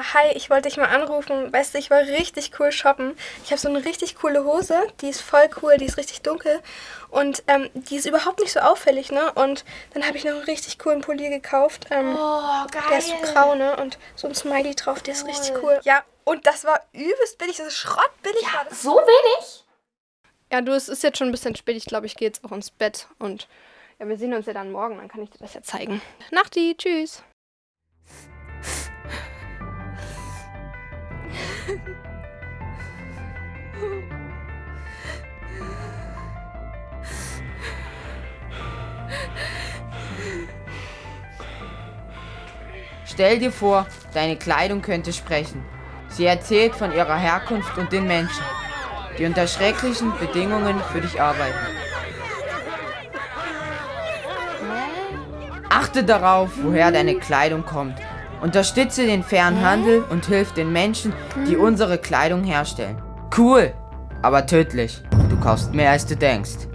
Ja, hi, ich wollte dich mal anrufen. Weißt du, ich war richtig cool shoppen. Ich habe so eine richtig coole Hose, die ist voll cool, die ist richtig dunkel und ähm, die ist überhaupt nicht so auffällig, ne? Und dann habe ich noch einen richtig coolen Pulli gekauft. Ähm, Oh, geil. der ist so grau, ne? Und so ein Smiley drauf, der ist richtig cool. Ja, und das war übelst billig, das ist schrottbillig war das. So wenig? Ja, du, es ist jetzt schon ein bisschen spät. Ich glaube, ich gehe jetzt auch ins Bett. Und ja, wir sehen uns ja dann morgen. Dann kann ich dir das ja zeigen. Nachti, tschüss. Stell dir vor, deine Kleidung könnte sprechen. Sie erzählt von ihrer Herkunft und den Menschen, die unter schrecklichen Bedingungen für dich arbeiten. Achte darauf, woher deine Kleidung kommt. Unterstütze den fairen Handel und hilf den Menschen, die unsere Kleidung herstellen. Cool, aber tödlich. Du kaufst mehr als du denkst.